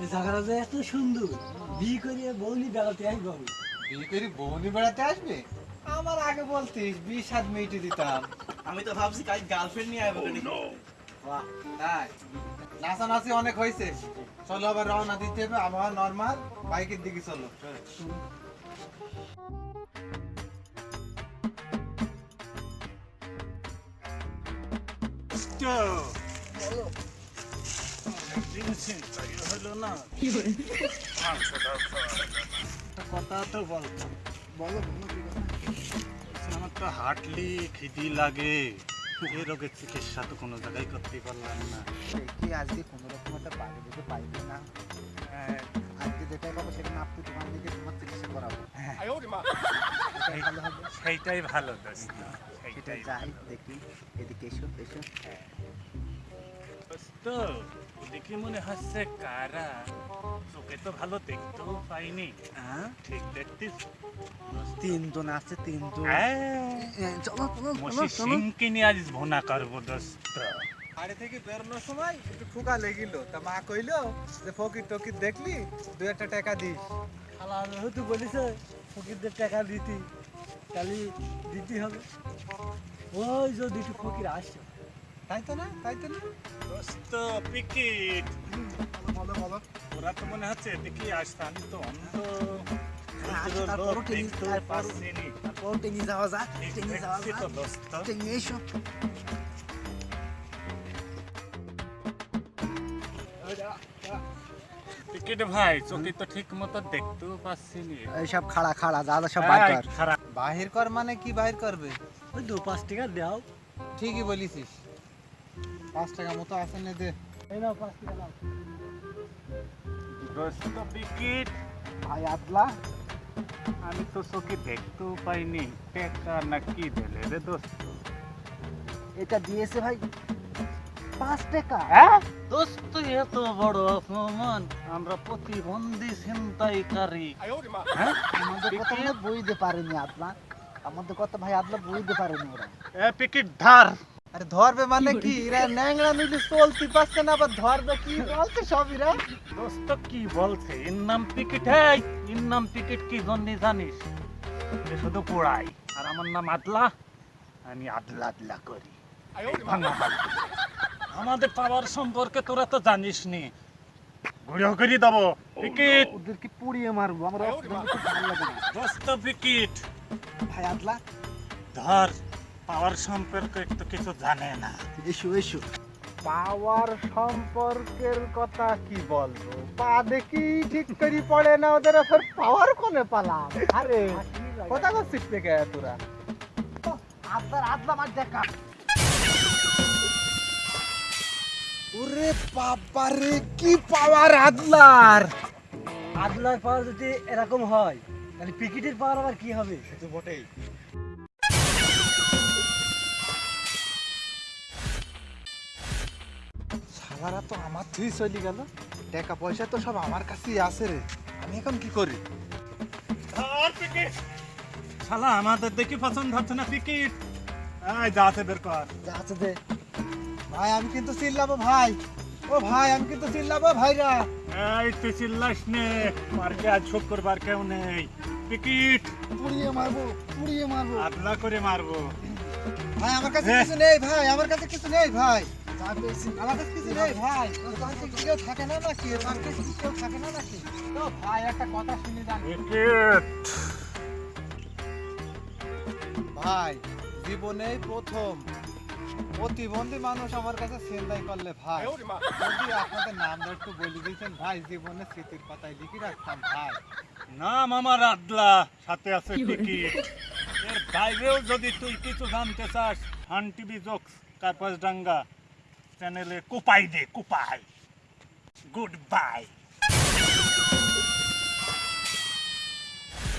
এই জায়গাটা যে এত সুন্দর। বিয়ে করে বৌনি বেড়াতে আসব বিয়ে করে বৌনি বেড়াতে আসবে? আমার আগে বলতিস বিশ সাত মিনিটে দিতাম। আমি তো ভাবছি গার্লফ্রেন্ড নিয়ে আসব বাহ তাই। নাচানাচি অনেক হয়েছে। চলো আবার রওনা দিতে হবে আবহাওয়া নর্মাল বাইকের দিকে চলো। কথা তো বলতো বলো আমার তো হাঁটলি খিদি লাগে এই রোগের চিকিৎসা তো কোনো জায়গায় করতে পারলাম না কি আজকে কোনো রকম একটা বাইরে দিতে পাইবে না আজকে যেটাই পাবো সেটা না আপনি তোমার দিকে তোমার চিকিৎসা করাবো ভালো সেইটাই ভালো দোস্ত। সেটা যাই দেখি। এদিকে এসো এসো। দোস্ত ওদিকে মনে হচ্ছে কারা? তোকে তো ভালো দেখতেও পাইনি। হ্যাঁ? ঠিক দেখতিস? তিনজন আছে তিনজন। চলো চলো মসি সিংকে নিয়ে আজ ভোনা করব দোস্ত। বাড়ি থেকে বেরোনোর সময় একটু ঠুকা লেগিল। তা মা কইলো যে ফকির টকির দেখলি দু একটা টাকা দিস। খালা যেহেতু বলিছে ফকিরদের টাকা দিতি। তাহলে দিতে হবে। ওই যে দুটো ফকির আসছে। তাই তো না? তাই তো না? দোস্ত পিকিট। বলো বলো। ওরা তো মনে হচ্ছে দেখি আসছে আমি তো অন্ধ। আচ্ছা, তারপরও- পাচ্ছিনি। তারপর টেঙ্গি যাওয়া যা টেঙ্গি যাওয়া দোস্ত। টেনে এসো টিকিট ভাই চোখে তো ঠিক মতো দেখতেও পাচ্ছিনি। এইসব খাড়া খাড়া যা যা সব এই, বাইর কর খারাপ বাহির কর মানে কি বাহির করবে? ওই দু পাঁচ টাকা দাও। ঠিকই বলিসিস পাঁচ টাকা মতো আছে না দে। এই নাও পাঁচ টাকা দাও। ভাই আদলা। আমি তো চোখে দেখতেও পাইনি। টেকা না কি দিলে রে দোস্ত। এটা দিয়েছে ভাই। পাঁচ টাকা। হ্যাঁ? দোস্ত এত বড় অপমান। আমরা প্রতিবন্ধী ছিনতাইকারী। হ্যাঁ? আমাদের কথা বুঝতে পারেনি আদলা আমাদের কথা ভাই আদলা বুঝতে পারেনি ওরা। এ টিকিট ধার। আরে ধরবে মানে কি? এরা ন্যাংরা মিলে চলতে পারছে না আবার ধরবে কি বলছে সব এরা? দোস্ত কি বলছে? এর নাম টিকিট হ্যাঁ এর নাম টিকিট কি জন্য জানিস? শুধু পোড়াই। আর আমার নাম আদলা। আমি আদলা আদলা করি। ভাঙা। আমাদের পাওয়ার সম্পর্কে তোরা তো জানিস নি। ঘুরেও করে দেবো। টিকিট। ওদেরকে পুড়িয়ে মারবো? আমার অক্সিজেন খুব ভালো লাগে না। দোস্ত টিকিট। ভাই আদলা। ধর পাওয়ার সম্পর্কে তো কিছু জানে না। এসো এসো। পাওয়ার সম্পর্কের কথা কি বলব? পা দেখি ঠিক করি পড়ে না ওদের পাওয়ার কোনে পালাম? আরে কথা করছিস থেকে তোরা? আদলার আদলা মার দেখা। ওরে বাবা রে কি পাওয়ার আদলার। আদলার পাওয়ার যদি এরকম হয় তাহলে পিকেটের পাওয়ার আবার কি হবে? তো বটেই। শালারা তো আমার তুই চলে গেল। টাকা পয়সা তো সব আমার কাছেই আছে রে। আমি এখন কি করি? ধর টিকিট শালা আমাদের দেখি পছন্দ হচ্ছে না টিকিট এই যাতে বের কর। যাচ্ছে দে। ভাই আমি কিন্তু চিল্লাবো ভাই। ও ভাই আমি কিন্তু চিল্লাবো ভাইরা এই তুই চিল্লাস নে। মার্কে আজ শুক্রবার কেউ নেই। টিকিট। পুড়িয়ে মারবো পুড়িয়ে মারবো। আদলা করে মারবো। ভাই আমার কাছে। কিছু নেই ভাই আমার কাছে কিছু নেই ভাই। আমার কাছে কিছু নেই ভাই। কেউ থাকে না নাকি? তোর কাছে কেউ থাকে না নাকি? তো ভাই একটা কথা শুনি যান। টিকিট। ভাই জীবনেই প্রথম। প্রতিবন্ধী মানুষ আমার কাছে সেন্দাই করলে ভাই। যদি আপনাদের নামটা একটু বলে দিয়েছেন ভাই জীবনে স্মৃতির পাতায় লিখে রাখতাম ভাই। নাম আমার আদলা সাথে আছে টিকিট। এর বাইরেও যদি তুই কিছু জানতে চাস হান টিভি জোকস কার্পাস ডাঙ্গা চ্যানেলে কুপাই দে কুপাই। Good bye.